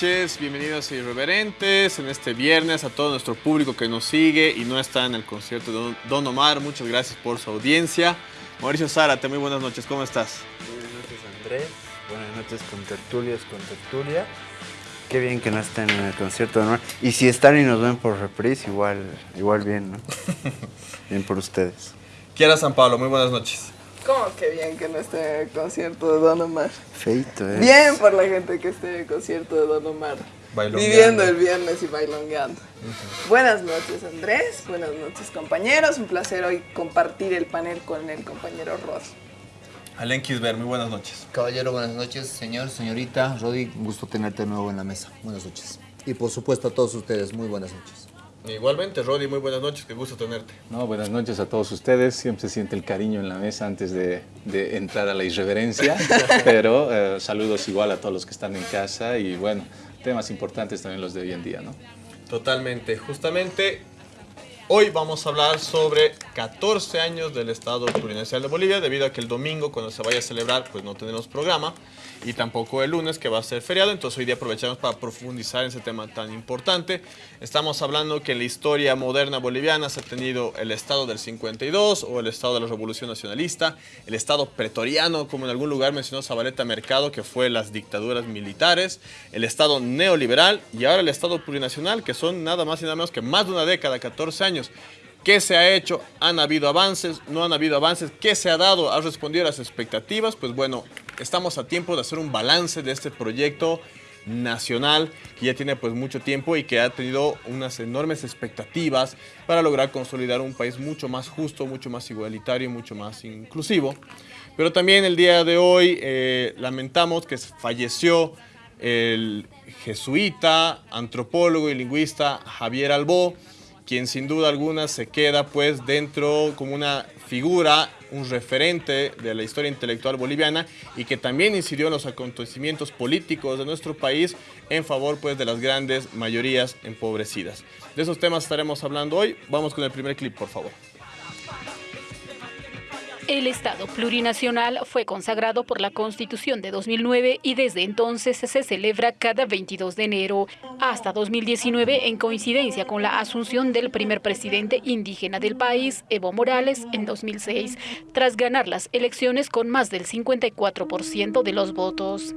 buenas noches, bienvenidos a Irreverentes en este viernes, a todo nuestro público que nos sigue y no está en el concierto de Don Omar, muchas gracias por su audiencia. Mauricio Zárate, muy buenas noches, ¿cómo estás? Buenas noches Andrés, buenas noches con tertulias, con tertulia. Qué bien que no estén en el concierto de Omar. Y si están y nos ven por reprise, igual, igual bien, ¿no? bien por ustedes. Kiara San Pablo, muy buenas noches. ¿Cómo que bien que no esté en el concierto de Don Omar? Feito, ¿eh? Bien por la gente que esté en el concierto de Don Omar. Viviendo el viernes y bailongueando. Buenas noches Andrés, buenas noches compañeros. Un placer hoy compartir el panel con el compañero Rod. Alen Kisber, muy buenas noches. Caballero, buenas noches. Señor, señorita, Rodi, un gusto tenerte de nuevo en la mesa. Buenas noches. Y por supuesto a todos ustedes, muy buenas noches. Igualmente, Rodi, muy buenas noches, qué gusto tenerte. No, buenas noches a todos ustedes. Siempre se siente el cariño en la mesa antes de, entrar a la irreverencia, pero eh, saludos igual a todos los que están en casa y bueno, temas importantes también los de hoy en día, ¿no? Totalmente. Justamente hoy vamos a hablar sobre 14 años del Estado Plurinacional de Bolivia, debido a que el domingo, cuando se vaya a celebrar, pues no tenemos programa y tampoco el lunes que va a ser feriado, entonces hoy día aprovechamos para profundizar en ese tema tan importante. Estamos hablando que en la historia moderna boliviana se ha tenido el Estado del 52 o el Estado de la Revolución Nacionalista, el Estado pretoriano, como en algún lugar mencionó Zabaleta Mercado, que fue las dictaduras militares, el Estado neoliberal y ahora el Estado plurinacional, que son nada más y nada menos que más de una década, 14 años. ¿Qué se ha hecho? ¿Han habido avances? ¿No han habido avances? ¿Qué se ha dado? ¿Ha respondido a las expectativas? Pues bueno, estamos a tiempo de hacer un balance de este proyecto nacional que ya tiene pues mucho tiempo y que ha tenido unas enormes expectativas para lograr consolidar un país mucho más justo, mucho más igualitario, mucho más inclusivo. Pero también el día de hoy eh, lamentamos que falleció el jesuita, antropólogo y lingüista Javier Albó, quien sin duda alguna se queda pues dentro como una figura, un referente de la historia intelectual boliviana y que también incidió en los acontecimientos políticos de nuestro país en favor pues de las grandes mayorías empobrecidas. De esos temas estaremos hablando hoy. Vamos con el primer clip, por favor. El Estado plurinacional fue consagrado por la Constitución de 2009 y desde entonces se celebra cada 22 de enero, hasta 2019 en coincidencia con la asunción del primer presidente indígena del país, Evo Morales, en 2006, tras ganar las elecciones con más del 54% de los votos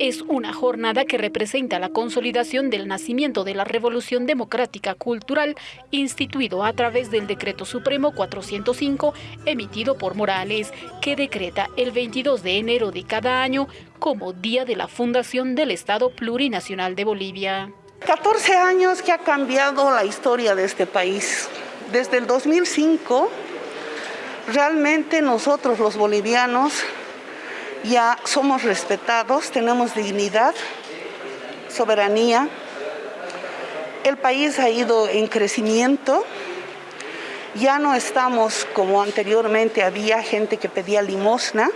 es una jornada que representa la consolidación del nacimiento de la Revolución Democrática Cultural instituido a través del Decreto Supremo 405 emitido por Morales, que decreta el 22 de enero de cada año como Día de la Fundación del Estado Plurinacional de Bolivia. 14 años que ha cambiado la historia de este país. Desde el 2005, realmente nosotros los bolivianos ya somos respetados, tenemos dignidad, soberanía. El país ha ido en crecimiento. Ya no estamos como anteriormente había gente que pedía limosna.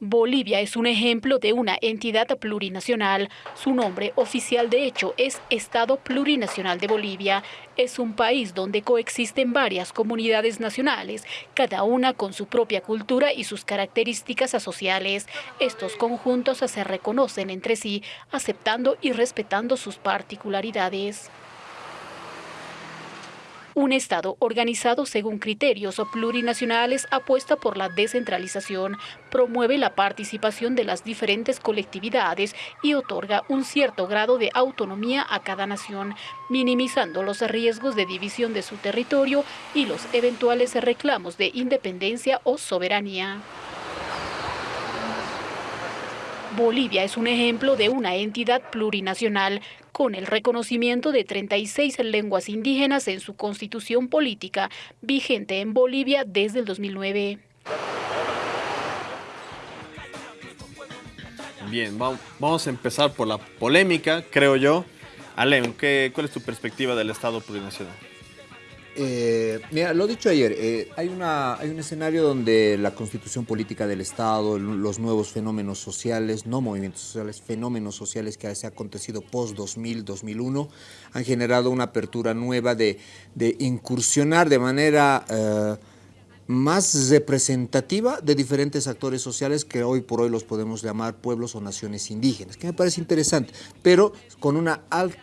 Bolivia es un ejemplo de una entidad plurinacional. Su nombre oficial de hecho es Estado Plurinacional de Bolivia. Es un país donde coexisten varias comunidades nacionales, cada una con su propia cultura y sus características sociales. Estos conjuntos se reconocen entre sí, aceptando y respetando sus particularidades. Un Estado organizado según criterios plurinacionales apuesta por la descentralización, promueve la participación de las diferentes colectividades y otorga un cierto grado de autonomía a cada nación, minimizando los riesgos de división de su territorio y los eventuales reclamos de independencia o soberanía. Bolivia es un ejemplo de una entidad plurinacional con el reconocimiento de 36 lenguas indígenas en su constitución política, vigente en Bolivia desde el 2009. Bien, vamos a empezar por la polémica, creo yo. Alem, ¿cuál es tu perspectiva del Estado plurinacional? Eh, mira, lo dicho ayer, eh, hay, una, hay un escenario donde la constitución política del Estado, los nuevos fenómenos sociales, no movimientos sociales, fenómenos sociales que se han acontecido post-2000, 2001, han generado una apertura nueva de, incursionar de manera... Eh, más representativa de diferentes actores sociales que hoy por hoy los podemos llamar pueblos o naciones indígenas, que me parece interesante, pero con una,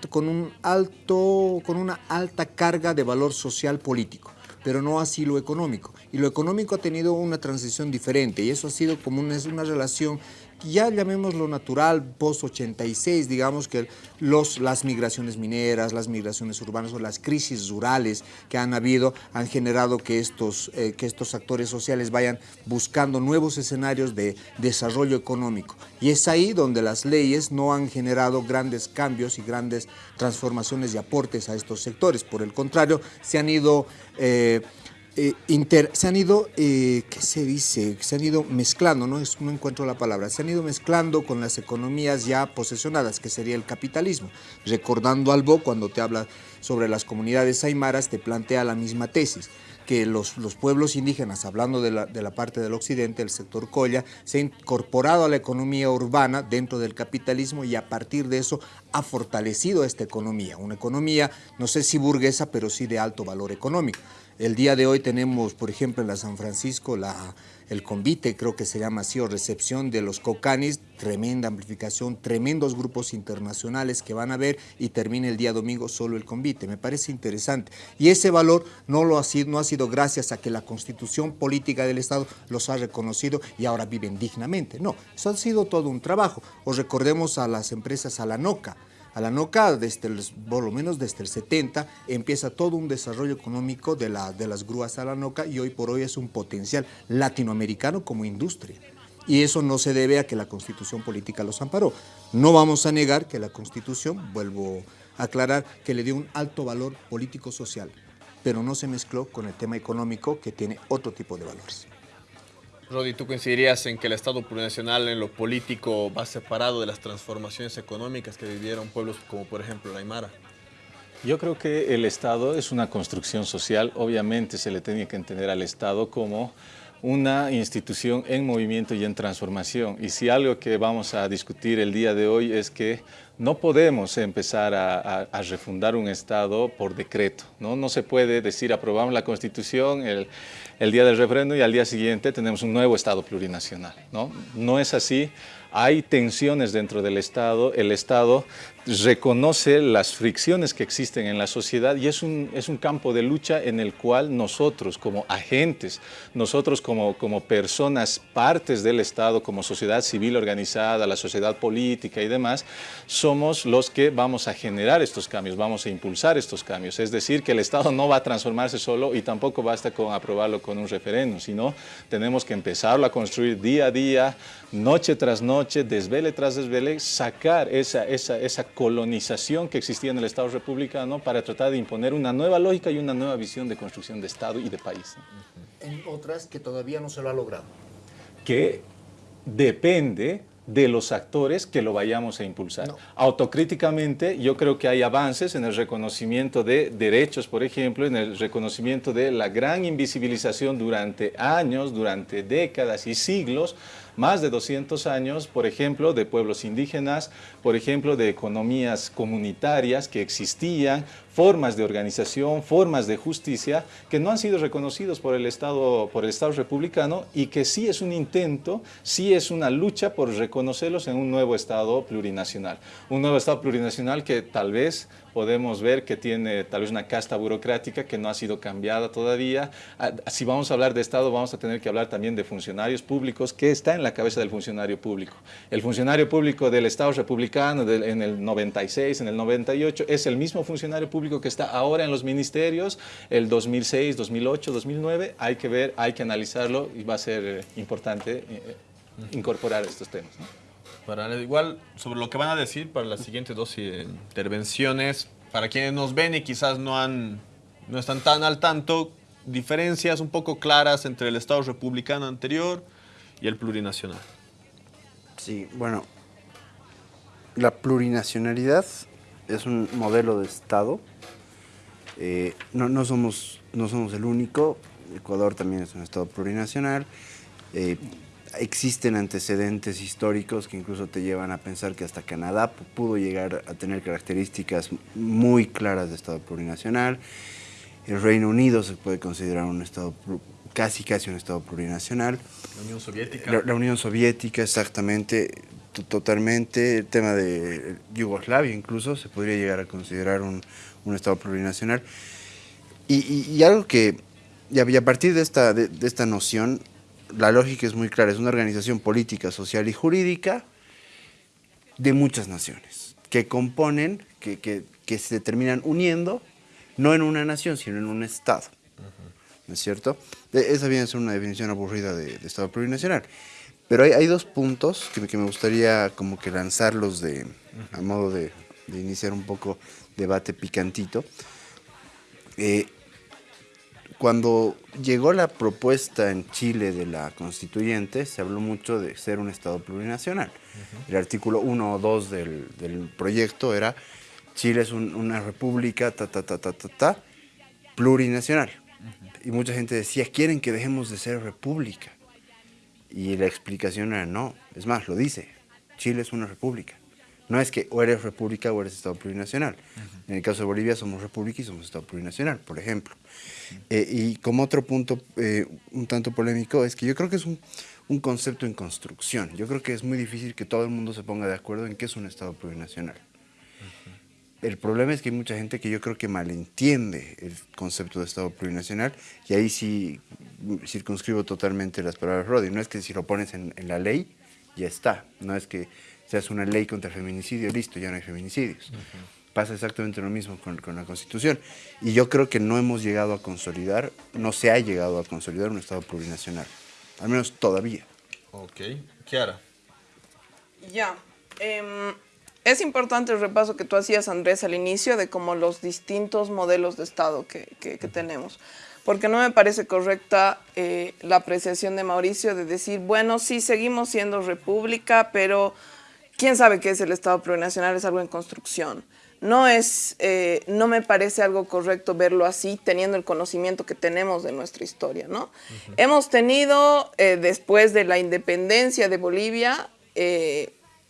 con un alto, con una alta carga de valor social político pero no así lo económico. Y lo económico ha tenido una transición diferente y eso ha sido como una, una relación ya llamémoslo natural, post-86, digamos que los, las migraciones mineras, las migraciones urbanas o las crisis rurales que han habido han generado que estos, eh, que estos actores sociales vayan buscando nuevos escenarios de desarrollo económico. Y es ahí donde las leyes no han generado grandes cambios y grandes transformaciones y aportes a estos sectores. Por el contrario, se han ido... Eh, eh, se han ido, eh, ¿qué se dice? Se han ido mezclando, ¿no? Es, no encuentro la palabra, se han ido mezclando con las economías ya posesionadas, que sería el capitalismo. Recordando algo, cuando te habla sobre las comunidades aymaras, te plantea la misma tesis que los, los, pueblos indígenas, hablando de la, de la, parte del occidente, el sector Colla, se ha incorporado a la economía urbana dentro del capitalismo y a partir de eso ha fortalecido esta economía. Una economía, no sé si burguesa, pero sí de alto valor económico. El día de hoy tenemos, por ejemplo, en la San Francisco, la, el convite, creo que se llama así, o recepción de los cocanis, tremenda amplificación, tremendos grupos internacionales que van a ver y termina el día domingo solo el convite. Me parece interesante. Y ese valor no, lo ha, sido, no ha sido gracias a que la constitución política del Estado los ha reconocido y ahora viven dignamente. No, eso ha sido todo un trabajo. Os recordemos a las empresas Alanoca, a la NOCA, desde por lo menos desde el 70, empieza todo un desarrollo económico de, de las grúas a la NOCA y hoy por hoy es un potencial latinoamericano como industria. Y eso no se debe a que la Constitución política los amparó. No vamos a negar que la Constitución, vuelvo a aclarar, que le dio un alto valor político-social, pero no se mezcló con el tema económico que tiene otro tipo de valores. Rodi, ¿tú coincidirías en que el Estado plurinacional en lo político va separado de las transformaciones económicas que vivieron pueblos como por ejemplo la Aymara? Yo creo que el Estado es una construcción social. Obviamente se le tiene que entender al Estado como una institución en movimiento y en transformación. Y si algo que vamos a discutir el día de hoy es que no podemos empezar a, refundar un Estado por decreto. ¿no? no se puede decir aprobamos la Constitución el, el día del referéndum y al día siguiente tenemos un nuevo Estado plurinacional. No, no es así hay tensiones dentro del Estado, el Estado reconoce las fricciones que existen en la sociedad y es un, es un campo de lucha en el cual nosotros como agentes, nosotros como, como personas, partes del Estado, como sociedad civil organizada, la sociedad política y demás, somos los que vamos a generar estos cambios, vamos a impulsar estos cambios. Es decir, que el Estado no va a transformarse solo y tampoco basta con aprobarlo con un referéndum, sino tenemos que empezarlo a construir día a día, noche tras noche, desvele tras desvele, sacar esa, esa, esa colonización que existía en el Estado republicano para tratar de imponer una nueva lógica y una nueva visión de construcción de Estado y de país. En otras que todavía no se lo ha logrado. Que depende de los actores que lo vayamos a impulsar. Autocríticamente, yo creo que hay avances en el reconocimiento de derechos, por ejemplo, en el reconocimiento de la gran invisibilización durante años, durante décadas y siglos más de 200 años, por ejemplo, de pueblos indígenas, por ejemplo, de economías comunitarias que existían, formas de organización, formas de justicia que no han sido reconocidos por el Estado, por el Estado republicano y que sí es un intento, sí es una lucha por reconocerlos en un nuevo Estado plurinacional. Un nuevo Estado plurinacional que tal vez podemos ver que tiene tal vez una casta burocrática que no ha sido cambiada todavía. Ah, si vamos a hablar de Estado, vamos a tener que hablar también de funcionarios públicos, que está en la cabeza del funcionario público. El funcionario público del Estado republicano en el 96, en el 98, es el mismo funcionario público que está ahora en los ministerios, el 2006, 2008, 2009. Hay que ver, hay que analizarlo y va a ser eh, importante eh, eh, incorporar estos temas. Para, igual, sobre lo que van a decir para las siguientes dos intervenciones, para quienes nos ven y quizás no, han, no están tan al tanto, diferencias un poco claras entre el Estado republicano anterior y el plurinacional. Sí, bueno, la plurinacionalidad es un modelo de Estado. Eh, no, no, somos, no somos el único, Ecuador también es un Estado plurinacional. Eh, existen antecedentes históricos que incluso te llevan a pensar que hasta Canadá pudo llegar a tener características muy claras de Estado plurinacional. El Reino Unido se puede considerar un Estado casi casi un Estado plurinacional. La Unión Soviética. La, Unión Soviética, exactamente, totalmente. El tema de Yugoslavia incluso se podría llegar a considerar un, un Estado plurinacional. Y, algo que, y a partir de esta, de, esta noción, la lógica es muy clara, es una organización política, social y jurídica de muchas naciones, que componen, que, que, que se terminan uniendo, no en una nación, sino en un Estado. ¿No es cierto? Esa viene a ser una definición aburrida de, Estado plurinacional. Pero hay, hay dos puntos que, que, me gustaría como que lanzarlos de, a modo de, de iniciar un poco debate picantito. Eh, cuando llegó la propuesta en Chile de la constituyente, se habló mucho de ser un Estado plurinacional. El artículo 1 o 2 del, proyecto era Chile es una república, ta, ta, ta, ta, ta, ta, plurinacional. Y mucha gente decía, quieren que dejemos de ser república. Y la explicación era no, es más, lo dice, Chile es una república. No es que o eres república o eres Estado plurinacional. En el caso de Bolivia somos república y somos Estado plurinacional, por ejemplo. Eh, y como otro punto eh, un tanto polémico es que yo creo que es un, concepto en construcción. Yo creo que es muy difícil que todo el mundo se ponga de acuerdo en qué es un Estado plurinacional. El problema es que hay mucha gente que yo creo que malentiende el concepto de Estado plurinacional y ahí sí circunscribo totalmente las palabras de Roddy. No es que si lo pones en, en la ley, ya está. No es que se hace una ley contra el feminicidio, listo, ya no hay feminicidios. Pasa exactamente lo mismo con, con, la Constitución. Y yo creo que no hemos llegado a consolidar, no se ha llegado a consolidar un Estado plurinacional. Al menos todavía. Ok. Kiara. Ya. Em, es importante el repaso que tú hacías, Andrés, al inicio de como los distintos modelos de Estado que, que, que tenemos porque no me parece correcta eh, la apreciación de Mauricio de decir, bueno, sí, seguimos siendo república, pero quién sabe qué es el Estado plurinacional, es algo en construcción. No, es, eh, no me parece algo correcto verlo así, teniendo el conocimiento que tenemos de nuestra historia. ¿no? Hemos tenido, eh, después de la independencia de Bolivia,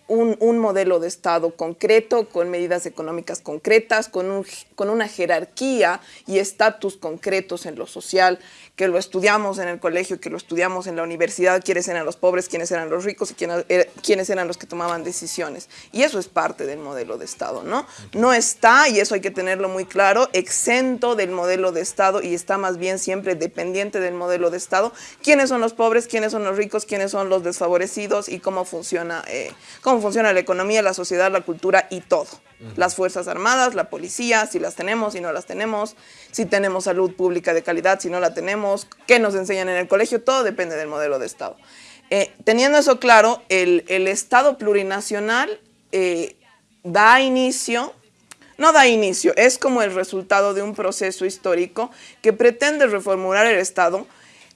eh, un, modelo de Estado concreto, con medidas económicas concretas, con, con una jerarquía y estatus concretos en lo social, que lo estudiamos en el colegio, que lo estudiamos en la universidad, quiénes eran los pobres, quiénes eran los ricos y quiénes, er, quiénes eran los que tomaban decisiones. Y eso es parte del modelo de Estado, ¿no? No está, y eso hay que tenerlo muy claro, exento del modelo de Estado y está más bien siempre dependiente del modelo de Estado. ¿Quiénes son los pobres, quiénes son los ricos, quiénes son los desfavorecidos y cómo funciona, eh, cómo funciona la economía, la sociedad, la cultura y todo? Las Fuerzas Armadas, la policía, si las tenemos, si no las tenemos, si tenemos salud pública de calidad, si no la tenemos, qué nos enseñan en el colegio, todo depende del modelo de Estado. Eh, teniendo eso claro, el, Estado plurinacional eh, da inicio, no da inicio, es como el resultado de un proceso histórico que pretende reformular el Estado,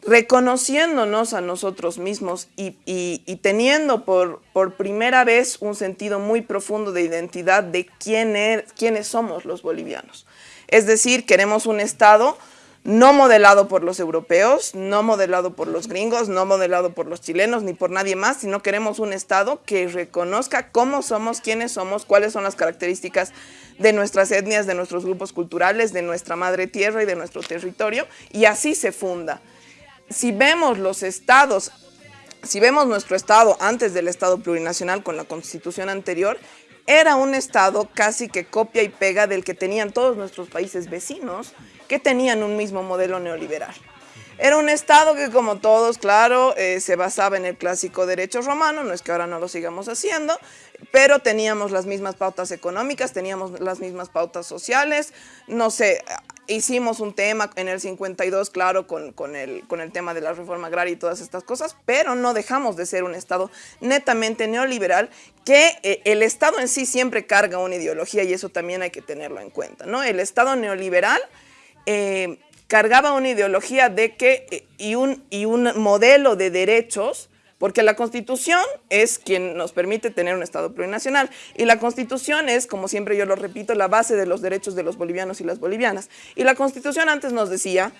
reconociéndonos a nosotros mismos y, teniendo por, primera vez un sentido muy profundo de identidad de quién er, quiénes somos los bolivianos. Es decir, queremos un Estado no modelado por los europeos, no modelado por los gringos, no modelado por los chilenos ni por nadie más, sino queremos un Estado que reconozca cómo somos, quiénes somos, cuáles son las características de nuestras etnias, de nuestros grupos culturales, de nuestra madre tierra y de nuestro territorio, y así se funda si vemos los estados, si vemos nuestro estado antes del estado plurinacional con la constitución anterior, era un estado casi que copia y pega del que tenían todos nuestros países vecinos, que tenían un mismo modelo neoliberal. Era un Estado que, como todos, claro, eh, se basaba en el clásico derecho romano, no es que ahora no lo sigamos haciendo, pero teníamos las mismas pautas económicas, teníamos las mismas pautas sociales, no sé, hicimos un tema en el 52, claro, con, con, el, con el tema de la reforma agraria y todas estas cosas, pero no dejamos de ser un Estado netamente neoliberal, que eh, el Estado en sí siempre carga una ideología y eso también hay que tenerlo en cuenta, ¿no? El Estado neoliberal... Eh, cargaba una ideología de que, eh, y, un, y un modelo de derechos, porque la Constitución es quien nos permite tener un Estado plurinacional. Y la Constitución es, como siempre yo lo repito, la base de los derechos de los bolivianos y las bolivianas. Y la Constitución antes nos decía,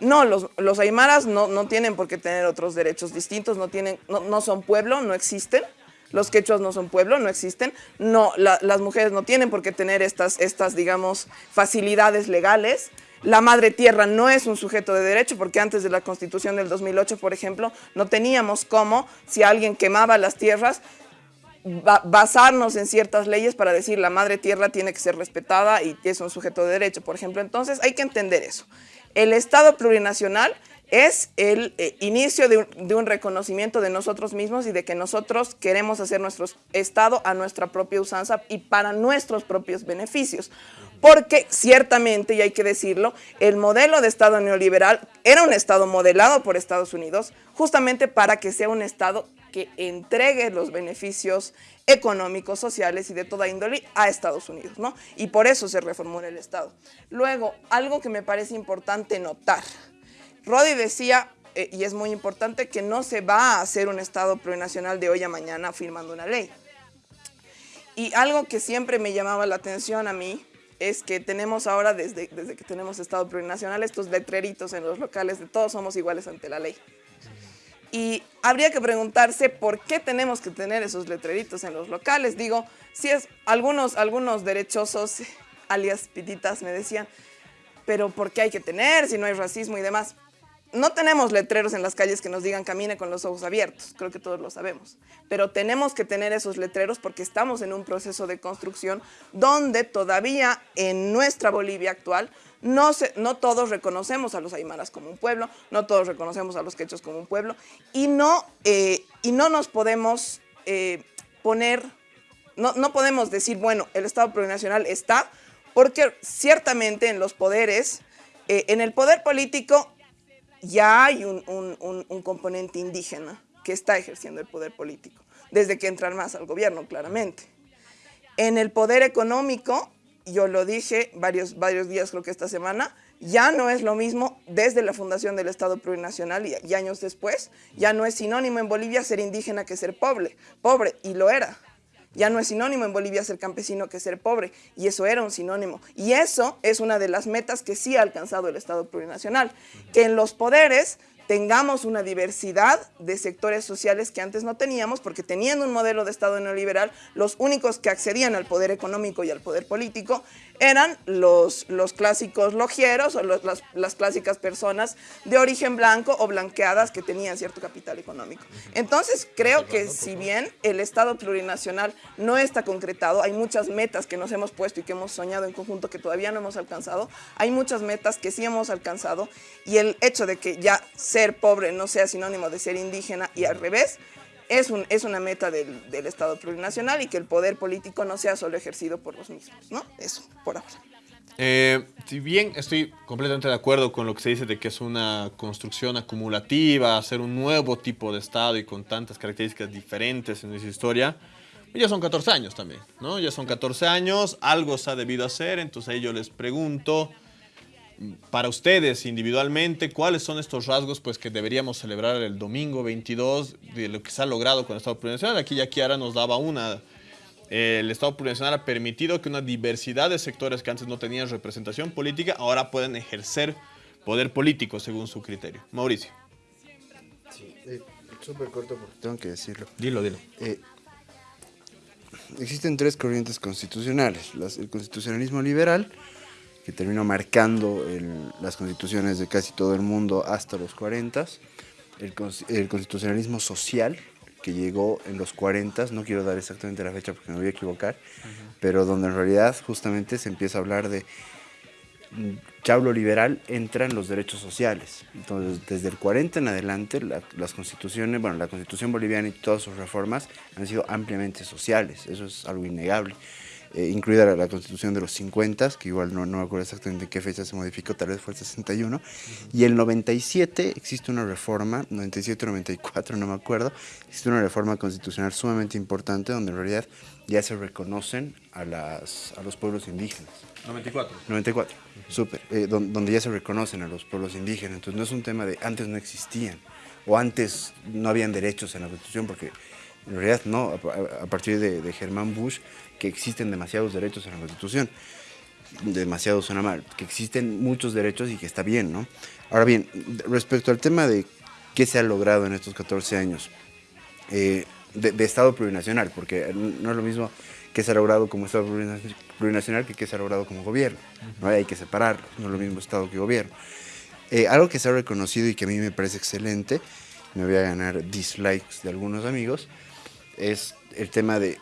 no, los, los aymaras no, no tienen por qué tener otros derechos distintos, no, tienen, no, no son pueblo, no existen, los quechuas no son pueblo, no existen, no, las mujeres no tienen por qué tener estas, estas, digamos, facilidades legales, La madre tierra no es un sujeto de derecho porque antes de la constitución del 2008, por ejemplo, no teníamos cómo, si alguien quemaba las tierras, basarnos en ciertas leyes para decir la madre tierra tiene que ser respetada y es un sujeto de derecho, por ejemplo. Entonces hay que entender eso. El Estado plurinacional es el eh, inicio de un, reconocimiento de nosotros mismos y de que nosotros queremos hacer nuestro Estado a nuestra propia usanza y para nuestros propios beneficios. Porque ciertamente, y hay que decirlo, el modelo de Estado neoliberal era un Estado modelado por Estados Unidos justamente para que sea un Estado que entregue los beneficios económicos, sociales y de toda índole a Estados Unidos, ¿no? Y por eso se reformó el Estado. Luego, algo que me parece importante notar, Rodi decía, eh, y es muy importante, que no se va a hacer un Estado plurinacional de hoy a mañana firmando una ley. Y algo que siempre me llamaba la atención a mí es que tenemos ahora, desde, desde que tenemos Estado plurinacional, estos letreritos en los locales de todos somos iguales ante la ley. Y habría que preguntarse por qué tenemos que tener esos letreritos en los locales. Digo, si es algunos, algunos derechosos, alias pititas, me decían, pero ¿por qué hay que tener si no hay racismo y demás? No tenemos letreros en las calles que nos digan camine con los ojos abiertos, creo que todos lo sabemos, pero tenemos que tener esos letreros porque estamos en un proceso de construcción donde todavía en nuestra Bolivia actual no, todos reconocemos a los aymaras como un pueblo, no todos reconocemos a los quechos como un pueblo y no, eh, y no nos podemos eh, poner, no, no podemos decir, bueno, el Estado plurinacional está, porque ciertamente en los poderes, eh, en el poder político ya hay un, componente indígena que está ejerciendo el poder político, desde que entran más al gobierno, claramente. En el poder económico, yo lo dije varios, varios días, creo que esta semana, ya no es lo mismo desde la fundación del Estado plurinacional y, y, años después, ya no es sinónimo en Bolivia ser indígena que ser pobre, pobre, y lo era. Ya no es sinónimo en Bolivia ser campesino que ser pobre, y eso era un sinónimo. Y eso es una de las metas que sí ha alcanzado el Estado plurinacional, que en los poderes tengamos una diversidad de sectores sociales que antes no teníamos, porque teniendo un modelo de Estado neoliberal, los únicos que accedían al poder económico y al poder político eran los, los clásicos logieros o las, las, clásicas personas de origen blanco o blanqueadas que tenían cierto capital económico. Entonces, creo que si bien el Estado plurinacional no está concretado, hay muchas metas que nos hemos puesto y que hemos soñado en conjunto que todavía no hemos alcanzado, hay muchas metas que sí hemos alcanzado y el hecho de que ya ser pobre no sea sinónimo de ser indígena y al revés, es, un, es una meta del, del, Estado plurinacional y que el poder político no sea solo ejercido por los mismos, ¿no? Eso, por ahora. Eh, si bien estoy completamente de acuerdo con lo que se dice de que es una construcción acumulativa, hacer un nuevo tipo de Estado y con tantas características diferentes en esa historia, ya son 14 años también, ¿no? Ya son 14 años, algo se ha debido hacer, entonces ahí yo les pregunto, para ustedes individualmente, ¿cuáles son estos rasgos pues, que deberíamos celebrar el domingo 22 de lo que se ha logrado con el Estado Plurinacional? Aquí ya Kiara nos daba una. el Estado Plurinacional ha permitido que una diversidad de sectores que antes no tenían representación política ahora pueden ejercer poder político según su criterio. Mauricio. Sí, eh, súper corto porque tengo que decirlo. Dilo, dilo. Eh, existen tres corrientes constitucionales. el constitucionalismo liberal, que terminó marcando las constituciones de casi todo el mundo hasta los 40, el, el, constitucionalismo social, que llegó en los 40, no quiero dar exactamente la fecha porque me voy a equivocar, pero donde en realidad justamente se empieza a hablar de chablo liberal entran los derechos sociales. Entonces, desde el 40 en adelante, las constituciones, bueno, la constitución boliviana y todas sus reformas han sido ampliamente sociales, eso es algo innegable eh, incluida la, constitución de los 50, que igual no, no me acuerdo exactamente en qué fecha se modificó, tal vez fue el 61, y el 97 existe una reforma, 97 o 94, no me acuerdo, existe una reforma constitucional sumamente importante donde en realidad ya se reconocen a, las, a los pueblos indígenas. 94. 94, súper, eh, donde ya se reconocen a los pueblos indígenas, entonces no es un tema de antes no existían, o antes no habían derechos en la Constitución, porque en realidad no, a, partir de, de Germán Bush que existen demasiados derechos en la Constitución. Demasiado suena mal, que existen muchos derechos y que está bien, ¿no? Ahora bien, respecto al tema de qué se ha logrado en estos 14 años, eh, de, Estado plurinacional, porque no es lo mismo que se ha logrado como Estado plurinacional que que se ha logrado como gobierno. ¿no? Hay que separarlo, no es lo mismo Estado que gobierno. Eh, algo que se ha reconocido y que a mí me parece excelente, me voy a ganar dislikes de algunos amigos, es el tema de,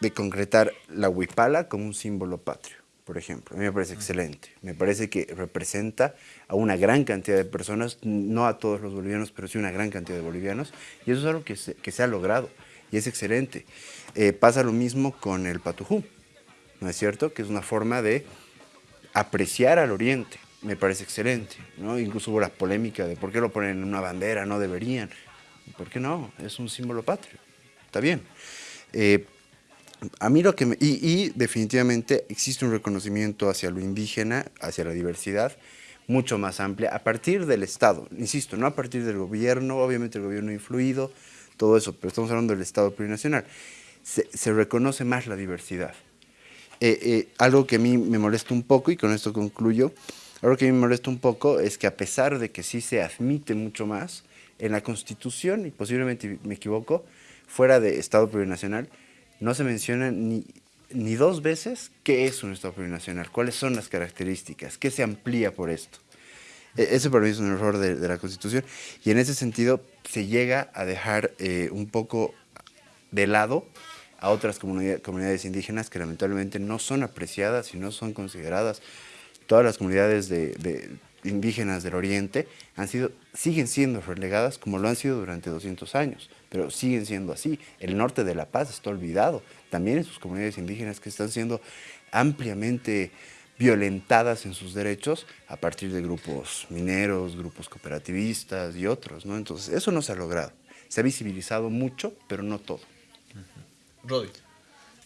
de concretar la huipala como un símbolo patrio por ejemplo. A mí me parece excelente. Me parece que representa a una gran cantidad de personas, no a todos los bolivianos, pero sí una gran cantidad de bolivianos. Y eso es algo que se, que se ha logrado y es excelente. Eh, pasa lo mismo con el patujú, ¿no es cierto? Que es una forma de apreciar al oriente. Me parece excelente. ¿no? Incluso hubo la polémica de por qué lo ponen en una bandera, no deberían. ¿Por qué no? Es un símbolo patrio. Está bien. Eh, a mí lo que me, y, definitivamente existe un reconocimiento hacia lo indígena, hacia la diversidad, mucho más amplia, a partir del Estado, insisto, no a partir del gobierno, obviamente el gobierno ha influido, todo eso, pero estamos hablando del Estado plurinacional. Se, reconoce más la diversidad. Eh, eh, algo que a mí me molesta un poco, y con esto concluyo, algo que a mí me molesta un poco es que a pesar de que sí se admite mucho más, en la Constitución, y posiblemente me equivoco, fuera de Estado plurinacional, no se menciona ni, ni dos veces qué es un Estado plurinacional, cuáles son las características, qué se amplía por esto. E, ese para mí es un error de, la Constitución y en ese sentido se llega a dejar eh, un poco de lado a otras comunidades indígenas que lamentablemente no son apreciadas y no son consideradas. Todas las comunidades de, indígenas del Oriente han sido, siguen siendo relegadas como lo han sido durante 200 años pero siguen siendo así. El norte de La Paz está olvidado, también en sus comunidades indígenas que están siendo ampliamente violentadas en sus derechos a partir de grupos mineros, grupos cooperativistas y otros. ¿no? Entonces, eso no se ha logrado. Se ha visibilizado mucho, pero no todo. Rodi.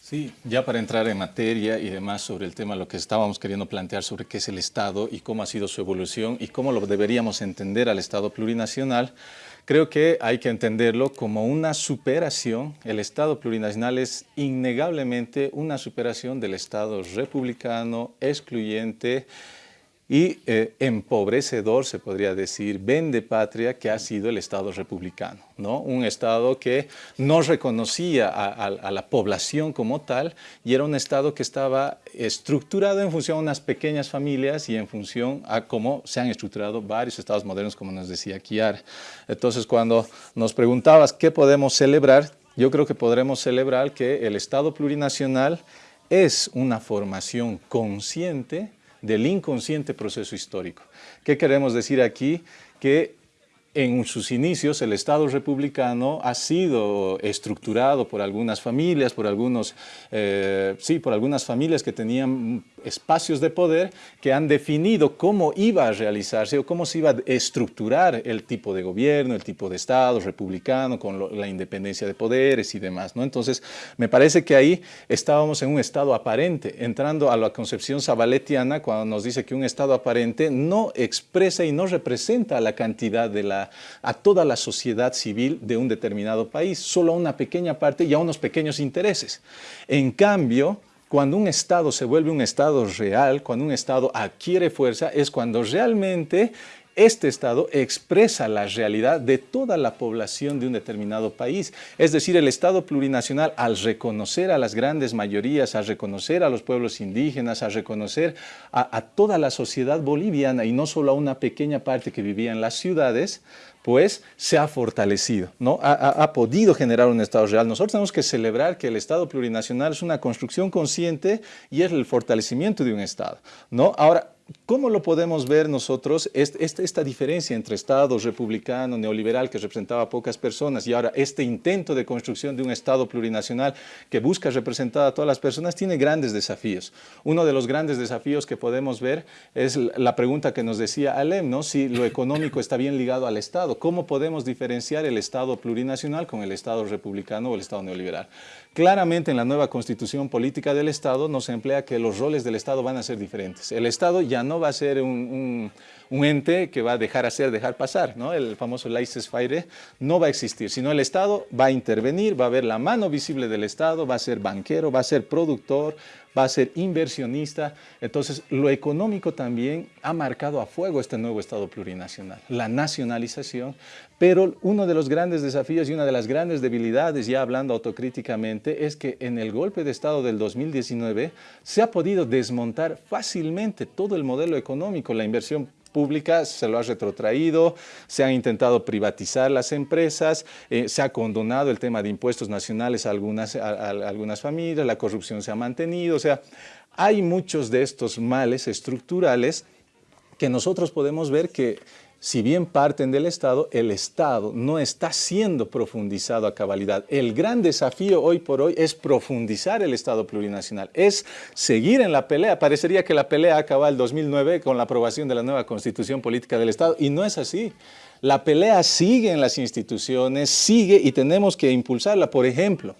Sí, ya para entrar en materia y demás sobre el tema, lo que estábamos queriendo plantear sobre qué es el Estado y cómo ha sido su evolución y cómo lo deberíamos entender al Estado plurinacional, Creo que hay que entenderlo como una superación. El Estado plurinacional es innegablemente una superación del Estado republicano, excluyente, y eh, empobrecedor, se podría decir, vende patria que ha sido el Estado republicano, ¿no? Un Estado que no reconocía a, la población como tal y era un Estado que estaba estructurado en función a unas pequeñas familias y en función a cómo se han estructurado varios Estados modernos, como nos decía Kiar. Entonces, cuando nos preguntabas qué podemos celebrar, yo creo que podremos celebrar que el Estado plurinacional es una formación consciente del inconsciente proceso histórico. ¿Qué queremos decir aquí? Que en sus inicios el Estado republicano ha sido estructurado por algunas familias, por algunos, eh, sí, por algunas familias que tenían espacios de poder que han definido cómo iba a realizarse o cómo se iba a estructurar el tipo de gobierno, el tipo de Estado republicano, con la independencia de poderes y demás. ¿no? Entonces, me parece que ahí estábamos en un Estado aparente, entrando a la concepción sabaletiana cuando nos dice que un Estado aparente no expresa y no representa la cantidad de la, a toda la sociedad civil de un determinado país, solo a una pequeña parte y a unos pequeños intereses. En cambio, cuando un Estado se vuelve un Estado real, cuando un Estado adquiere fuerza, es cuando realmente este Estado expresa la realidad de toda la población de un determinado país. Es decir, el Estado plurinacional, al reconocer a las grandes mayorías, al reconocer a los pueblos indígenas, al reconocer a, toda la sociedad boliviana y no solo a una pequeña parte que vivía en las ciudades, pues se ha fortalecido, ¿no? Ha, podido generar un Estado real. Nosotros tenemos que celebrar que el Estado plurinacional es una construcción consciente y es el fortalecimiento de un Estado, ¿no? Ahora, ¿Cómo lo podemos ver nosotros, esta, diferencia entre Estado republicano, neoliberal, que representaba a pocas personas, y ahora este intento de construcción de un Estado plurinacional que busca representar a todas las personas, tiene grandes desafíos. Uno de los grandes desafíos que podemos ver es la pregunta que nos decía Alem, ¿no? si lo económico está bien ligado al Estado. ¿Cómo podemos diferenciar el Estado plurinacional con el Estado republicano o el Estado neoliberal? Claramente en la nueva constitución política del Estado nos emplea que los roles del Estado van a ser diferentes. El Estado ya no va a ser un, ente que va a dejar hacer, dejar pasar, ¿no? El famoso laissez-faire no va a existir, sino el Estado va a intervenir, va a ver la mano visible del Estado, va a ser banquero, va a ser productor, va a ser inversionista. Entonces, lo económico también ha marcado a fuego este nuevo Estado plurinacional, la nacionalización, pero uno de los grandes desafíos y una de las grandes debilidades, ya hablando autocríticamente, es que en el golpe de Estado del 2019 se ha podido desmontar fácilmente todo el modelo económico, la inversión pública se lo ha retrotraído, se han intentado privatizar las empresas, eh, se ha condonado el tema de impuestos nacionales a algunas, a algunas familias, la corrupción se ha mantenido, o sea, hay muchos de estos males estructurales que nosotros podemos ver que si bien parten del Estado, el Estado no está siendo profundizado a cabalidad. El gran desafío hoy por hoy es profundizar el Estado plurinacional, es seguir en la pelea. Parecería que la pelea acaba el 2009 con la aprobación de la nueva Constitución Política del Estado y no es así. La pelea sigue en las instituciones, sigue y tenemos que impulsarla. Por ejemplo,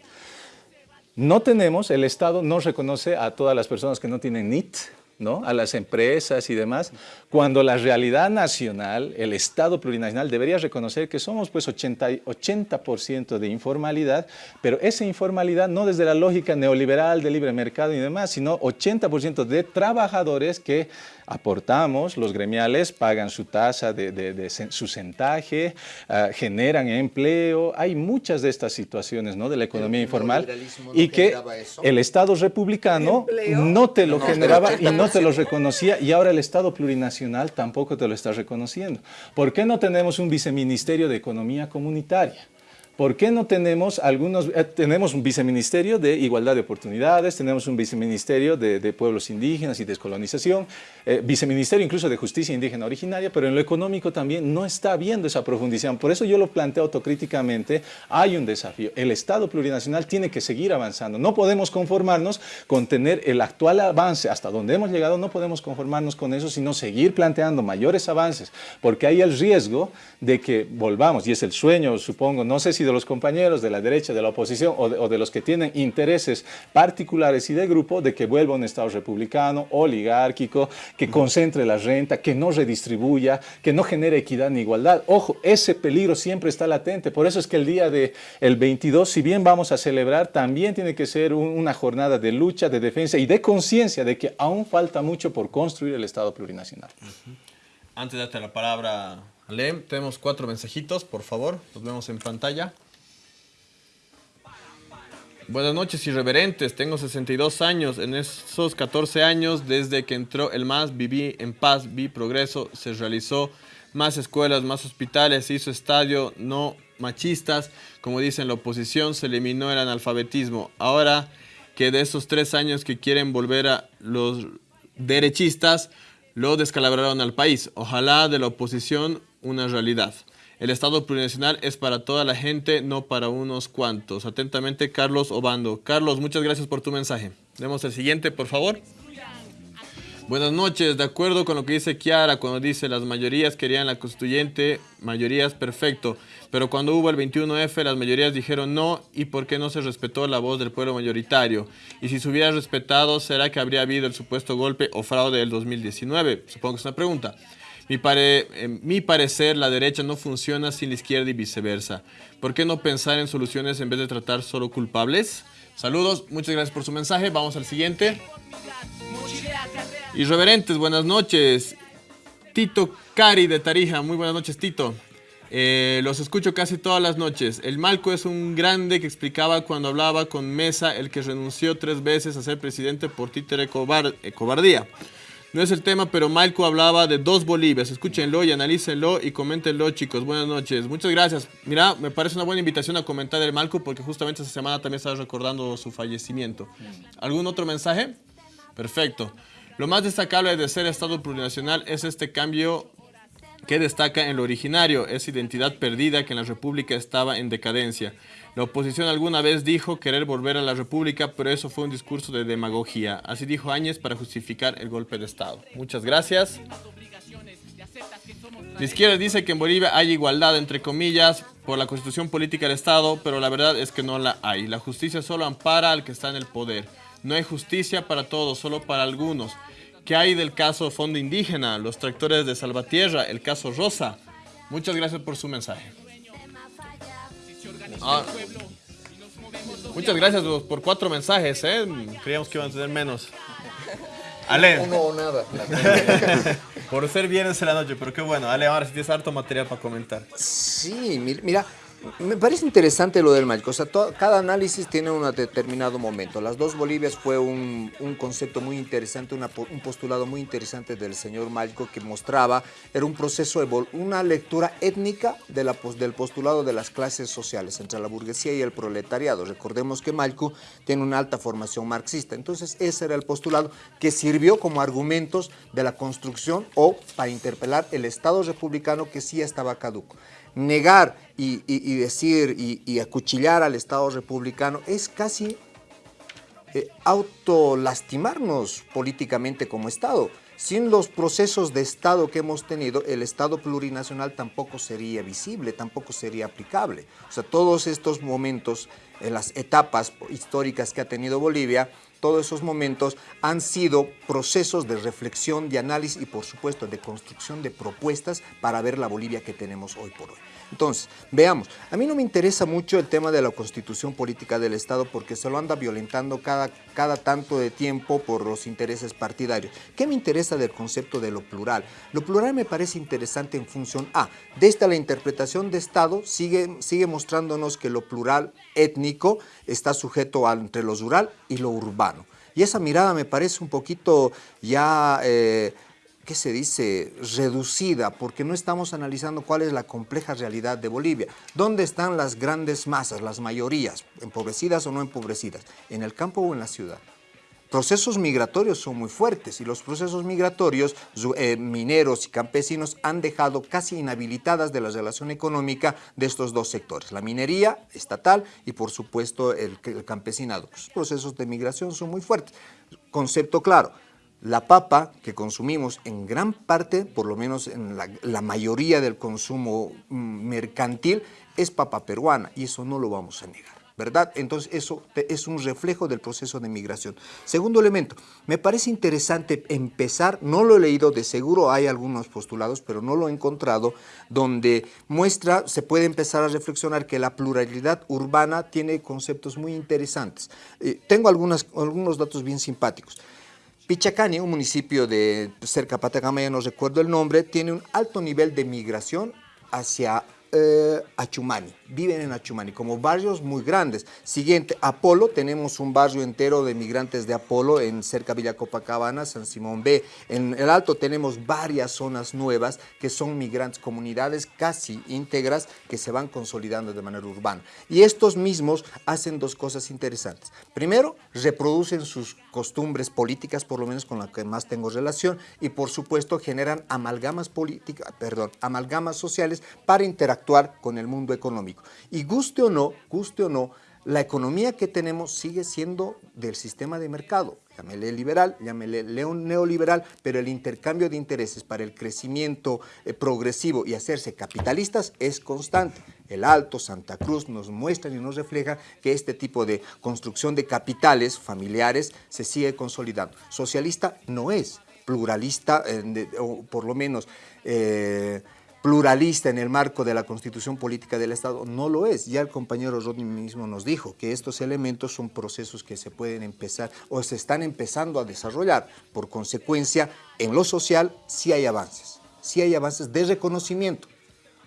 no tenemos, el Estado no reconoce a todas las personas que no tienen NIT, ¿no? a las empresas y demás, cuando la realidad nacional, el Estado plurinacional debería reconocer que somos pues 80%, 80 de informalidad, pero esa informalidad no desde la lógica neoliberal de libre mercado y demás, sino 80% de trabajadores que aportamos, los gremiales pagan su tasa de, su centaje, ah, generan empleo, hay muchas de estas situaciones ¿no? de la economía informal y que el Estado republicano no te lo generaba y no te lo reconocía y ahora el Estado plurinacional tampoco te lo está reconociendo. ¿Por qué no tenemos un viceministerio de economía comunitaria? ¿Por qué no tenemos algunos, eh, tenemos un viceministerio de igualdad de oportunidades, tenemos un viceministerio de, pueblos indígenas y descolonización, eh, viceministerio incluso de justicia indígena originaria, pero en lo económico también no está habiendo esa profundización. Por eso yo lo planteo autocríticamente, hay un desafío. El Estado plurinacional tiene que seguir avanzando. No podemos conformarnos con tener el actual avance hasta donde hemos llegado, no podemos conformarnos con eso, sino seguir planteando mayores avances, porque hay el riesgo de que volvamos, y es el sueño, supongo, no sé si de los compañeros de la derecha, de la oposición o de, los que tienen intereses particulares y de grupo de que vuelva un Estado republicano, oligárquico, que concentre la renta, que no redistribuya, que no genere equidad ni igualdad. Ojo, ese peligro siempre está latente. Por eso es que el día del el 22, si bien vamos a celebrar, también tiene que ser una jornada de lucha, de defensa y de conciencia de que aún falta mucho por construir el Estado plurinacional. Antes de darte la palabra, Lem, tenemos cuatro mensajitos, por favor, los vemos en pantalla. Buenas noches, irreverentes. Tengo 62 años. En esos 14 años, desde que entró el MAS, viví en paz, vi progreso, se realizó más escuelas, más hospitales, se hizo estadio, no machistas. Como dicen la oposición, se eliminó el analfabetismo. Ahora que de esos tres años que quieren volver a los derechistas, lo descalabraron al país. Ojalá de la oposición una realidad. El Estado plurinacional es para toda la gente, no para unos cuantos. Atentamente, Carlos Obando. Carlos, muchas gracias por tu mensaje. Demos el siguiente, por favor. Buenas noches, de acuerdo con lo que dice Kiara cuando dice las mayorías querían la constituyente, mayorías perfecto, pero cuando hubo el 21F las mayorías dijeron no y por qué no se respetó la voz del pueblo mayoritario. Y si se hubiera respetado, ¿será que habría habido el supuesto golpe o fraude del 2019? Supongo que es una pregunta. Mi, en mi parecer, la derecha no funciona sin la izquierda y viceversa. ¿Por qué no pensar en soluciones en vez de tratar solo culpables? Saludos, muchas gracias por su mensaje. Vamos al siguiente. Irreverentes, buenas noches. Tito Cari de Tarija, muy buenas noches, Tito. Eh, los escucho casi todas las noches. El Malco es un grande que explicaba cuando hablaba con Mesa, el que renunció tres veces a ser presidente por títere cobardía. No es el tema, pero Malco hablaba de dos Bolivias. Escúchenlo y analícenlo y coméntenlo, chicos. Buenas noches. Muchas gracias. Mira, me parece una buena invitación a comentar el Malco porque justamente esta semana también estaba recordando su fallecimiento. ¿Algún otro mensaje? Perfecto. Lo más destacable de ser Estado plurinacional es este cambio que destaca en lo originario, esa identidad perdida que en la República estaba en decadencia. La oposición alguna vez dijo querer volver a la República, pero eso fue un discurso de demagogia. Así dijo Áñez para justificar el golpe de Estado. Muchas gracias. La izquierda dice que en Bolivia hay igualdad, entre comillas, por la constitución política del Estado, pero la verdad es que no la hay. La justicia solo ampara al que está en el poder. No hay justicia para todos, solo para algunos. ¿Qué hay del caso Fondo Indígena, los tractores de Salvatierra, el caso Rosa? Muchas gracias por su mensaje. Ah. Muchas gracias por cuatro mensajes, ¿eh? Creíamos que iban a tener menos. Ale. Uno o nada. por ser viernes en la noche, pero qué bueno. Ale, ahora sí tienes harto material para comentar. Sí, mira, me parece interesante lo del Malco. O sea, cada análisis tiene un determinado momento. Las dos Bolivias fue un, concepto muy interesante, un postulado muy interesante del señor Malco que mostraba, era un proceso, una lectura étnica del postulado de las clases sociales entre la burguesía y el proletariado. Recordemos que Malco tiene una alta formación marxista. Entonces, ese era el postulado que sirvió como argumentos de la construcción o para interpelar el Estado republicano que sí estaba caduco negar y, decir y, acuchillar al Estado republicano es casi eh, autolastimarnos políticamente como Estado. Sin los procesos de Estado que hemos tenido, el Estado plurinacional tampoco sería visible, tampoco sería aplicable. O sea, todos estos momentos, en las etapas históricas que ha tenido Bolivia, todos esos momentos han sido procesos de reflexión, de análisis y por supuesto de construcción de propuestas para ver la Bolivia que tenemos hoy por hoy. Entonces, veamos, a mí no me interesa mucho el tema de la constitución política del Estado porque se lo anda violentando cada, cada tanto de tiempo por los intereses partidarios. ¿Qué me interesa del concepto de lo plural? Lo plural me parece interesante en función A. Desde la interpretación de Estado sigue, sigue mostrándonos que lo plural étnico está sujeto entre lo rural y lo urbano. Y esa mirada me parece un poquito ya... Eh, ¿qué se dice?, reducida, porque no estamos analizando cuál es la compleja realidad de Bolivia. ¿Dónde están las grandes masas, las mayorías, empobrecidas o no empobrecidas? ¿En el campo o en la ciudad? Procesos migratorios son muy fuertes y los procesos migratorios, eh, mineros y campesinos han dejado casi inhabilitadas de la relación económica de estos dos sectores, la minería estatal y por supuesto el, campesinado. Los procesos de migración son muy fuertes. Concepto claro, la papa que consumimos en gran parte, por lo menos en la, mayoría del consumo mm, mercantil, es papa peruana y eso no lo vamos a negar. ¿Verdad? Entonces eso es un reflejo del proceso de migración. Segundo elemento, me parece interesante empezar, no lo he leído, de seguro hay algunos postulados, pero no lo he encontrado, donde muestra, se puede empezar a reflexionar que la pluralidad urbana tiene conceptos muy interesantes. Eh, tengo algunos datos bien simpáticos. Pichacani, un municipio de cerca de Patacama, no recuerdo el nombre, tiene un alto nivel de migración hacia eh, Achumani, viven en Achumani, como barrios muy grandes. Siguiente, Apolo, tenemos un barrio entero de migrantes de Apolo en cerca Villa Copacabana, San Simón B. En el Alto tenemos varias zonas nuevas que son migrantes, comunidades casi íntegras que se van consolidando de manera urbana. Y estos mismos hacen dos cosas interesantes. Primero, reproducen sus costumbres políticas, por lo menos con la que más tengo relación, y por supuesto generan amalgamas políticas, perdón, amalgamas sociales para interactuar con el mundo económico. Y guste o no, guste o no, la economía que tenemos sigue siendo del sistema de mercado. Llámele liberal, llámele neoliberal, pero el intercambio de intereses para el crecimiento eh, progresivo y hacerse capitalistas es constante. El Alto, Santa Cruz nos muestran y nos reflejan que este tipo de construcción de capitales familiares se sigue consolidando. Socialista no es, pluralista, eh, o por lo menos... Eh, pluralista en el marco de la constitución política del Estado, no lo es. Ya el compañero Rodney mismo nos dijo que estos elementos son procesos que se pueden empezar o se están empezando a desarrollar. Por consecuencia, en lo social sí hay avances, sí hay avances de reconocimiento,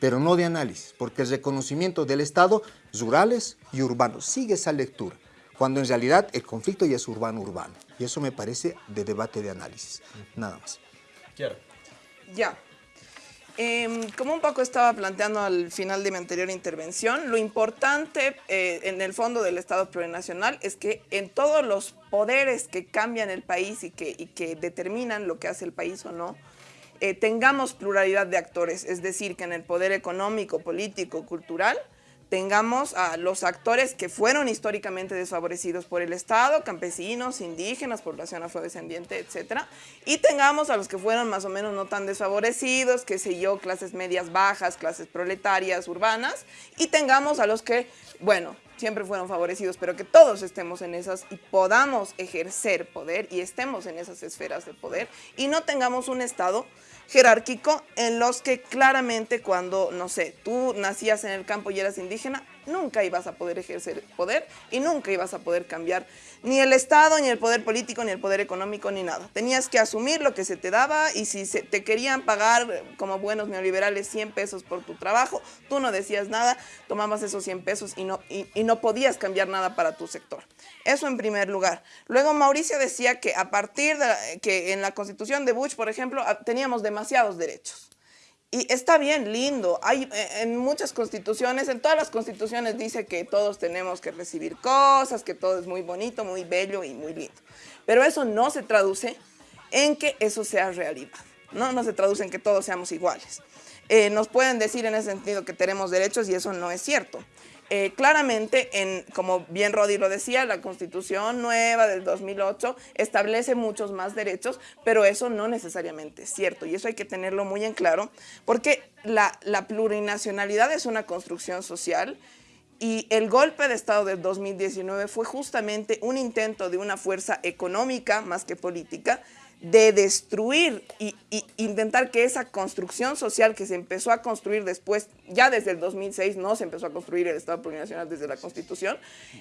pero no de análisis, porque el reconocimiento del Estado, rurales y urbanos, sigue esa lectura, cuando en realidad el conflicto ya es urbano-urbano. Y eso me parece de debate de análisis. Nada más. Quiero. Ya, Em, como un poco estaba planteando al final de mi anterior intervención, lo importante eh, en el fondo del Estado plurinacional es que en todos los poderes que cambian el país y que, y que determinan lo que hace el país o no, eh, tengamos pluralidad de actores, es decir, que en el poder económico, político, cultural, tengamos a los actores que fueron históricamente desfavorecidos por el Estado, campesinos, indígenas, población afrodescendiente, etc. Y tengamos a los que fueron más o menos no tan desfavorecidos, qué sé yo, clases medias bajas, clases proletarias, urbanas, y tengamos a los que, bueno, siempre fueron favorecidos, pero que todos estemos en esas y podamos ejercer poder y estemos en esas esferas de poder y no tengamos un Estado jerárquico en los que claramente cuando, no sé, tú nacías en el campo y eras indígena, nunca ibas a poder ejercer poder y nunca ibas a poder cambiar ni el Estado, ni el poder político, ni el poder económico, ni nada. Tenías que asumir lo que se te daba y si se te querían pagar como buenos neoliberales 100 pesos por tu trabajo, tú no decías nada, tomabas esos 100 pesos y no, y, y no podías cambiar nada para tu sector. Eso en primer lugar. Luego Mauricio decía que a partir de que en la constitución de Bush, por ejemplo, teníamos demasiados derechos. Y está bien, lindo. Hay eh, en muchas constituciones, en todas las constituciones dice que todos tenemos que recibir cosas, que todo es muy bonito, muy bello y muy lindo. Pero eso no se traduce en que eso sea realidad. No, no se traduce en que todos seamos iguales. Eh, nos pueden decir en ese sentido que tenemos derechos y eso no es cierto. Eh, claramente, en, como bien Rodi lo decía, la constitución nueva del 2008 establece muchos más derechos, pero eso no necesariamente es cierto y eso hay que tenerlo muy en claro porque la, la plurinacionalidad es una construcción social y el golpe de Estado del 2019 fue justamente un intento de una fuerza económica más que política de destruir y, intentar que esa construcción social que se empezó a construir después, ya desde el 2006 no se empezó a construir el Estado plurinacional desde la Constitución,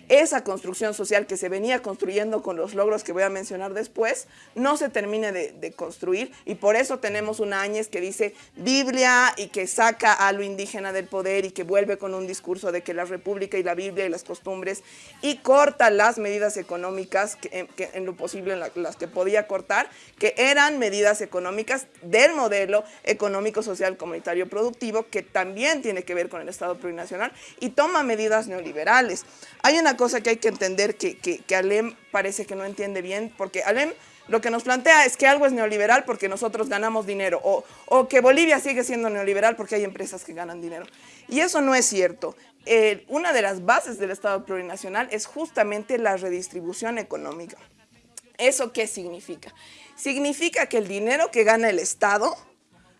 esa construcción social que se venía construyendo con los logros que voy a mencionar después, no se termine de, construir. Y por eso tenemos una Áñez que dice Biblia y que saca a lo indígena del poder y que vuelve con un discurso de que la República y la Biblia y las costumbres y corta las medidas económicas que, en lo posible las que podía cortar que eran medidas económicas del modelo económico, social, comunitario, productivo, que también tiene que ver con el Estado plurinacional y toma medidas neoliberales. Hay una cosa que hay que entender que, que, Alem parece que no entiende bien, porque Alem lo que nos plantea es que algo es neoliberal porque nosotros ganamos dinero o, o, que Bolivia sigue siendo neoliberal porque hay empresas que ganan dinero. Y eso no es cierto. Una de las bases del Estado plurinacional es justamente la redistribución económica. ¿Eso qué significa? Significa que el dinero que gana el Estado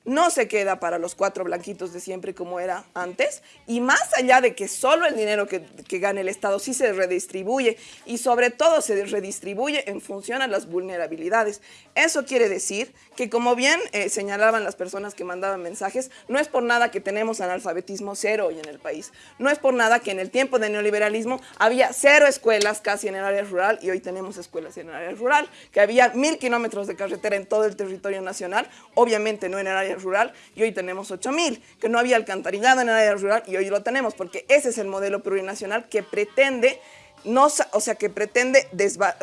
no se queda para los cuatro blanquitos de siempre como era antes, y más allá de que solo el dinero que, que, gane el Estado sí se redistribuye, y sobre todo se redistribuye en función a las vulnerabilidades. Eso quiere decir que como bien eh, señalaban las personas que mandaban mensajes, no es por nada que tenemos analfabetismo cero hoy en el país, no es por nada que en el tiempo del neoliberalismo había cero escuelas casi en el área rural, y hoy tenemos escuelas en el área rural, que había mil kilómetros de carretera en todo el territorio nacional, obviamente no en el área rural y hoy tenemos 8000, que no había alcantarillado en el área rural y hoy lo tenemos, porque ese es el modelo plurinacional que pretende no, o sea, que pretende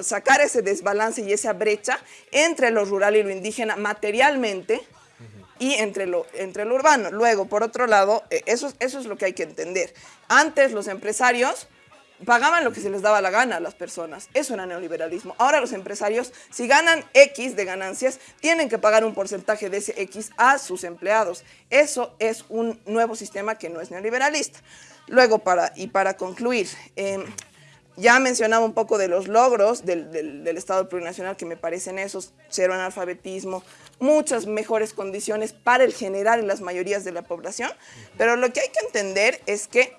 sacar ese desbalance y esa brecha entre lo rural y lo indígena materialmente y entre lo, entre lo urbano. Luego, por otro lado, eh, eso, eso es lo que hay que entender. Antes los empresarios pagaban lo que se les daba la gana a las personas. Eso era neoliberalismo. Ahora los empresarios, si ganan X de ganancias, tienen que pagar un porcentaje de ese X a sus empleados. Eso es un nuevo sistema que no es neoliberalista. Luego, para, y para concluir, em, ya mencionaba un poco de los logros del, del, Estado plurinacional, que me parecen esos, cero analfabetismo, muchas mejores condiciones para el general y las mayorías de la población, pero lo que hay que entender es que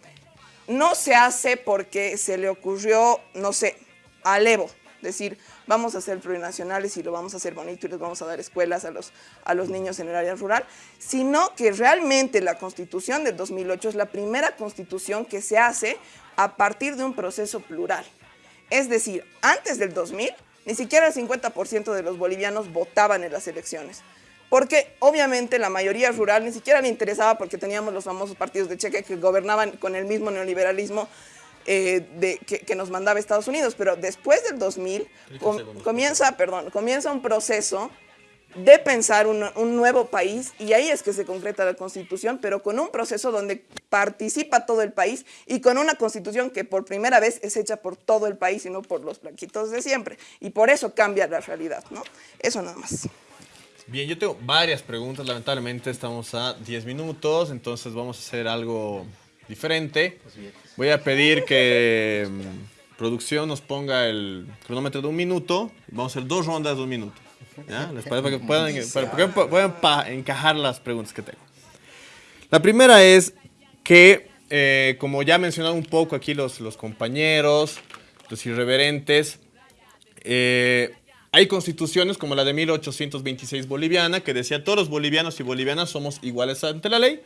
no se hace porque se le ocurrió, no sé, a Levo, decir, vamos a ser plurinacionales y lo vamos a hacer bonito y les vamos a dar escuelas a los, a los niños en el área rural, sino que realmente la constitución del 2008 es la primera constitución que se hace a partir de un proceso plural. Es decir, antes del 2000, ni siquiera el 50% de los bolivianos votaban en las elecciones porque obviamente la mayoría rural ni siquiera le interesaba porque teníamos los famosos partidos de cheque que gobernaban con el mismo neoliberalismo eh, de, que, nos mandaba Estados Unidos, pero después del 2000 comienza, perdón, comienza un proceso de pensar un, un, nuevo país y ahí es que se concreta la constitución, pero con un proceso donde participa todo el país y con una constitución que por primera vez es hecha por todo el país y no por los blanquitos de siempre. Y por eso cambia la realidad, ¿no? Eso nada más. Bien, yo tengo varias preguntas, lamentablemente estamos a 10 minutos, entonces vamos a hacer algo diferente. Voy a pedir que mm, producción nos ponga el cronómetro de un minuto, vamos a hacer dos rondas de un minuto. ¿Ya? ¿Les parece? Para que puedan, para encajar las preguntas que tengo. La primera es que, eh, como ya mencionado un poco aquí los, los compañeros, los irreverentes, eh, hay constituciones como la de 1826 boliviana que decía todos los bolivianos y bolivianas somos iguales ante la ley,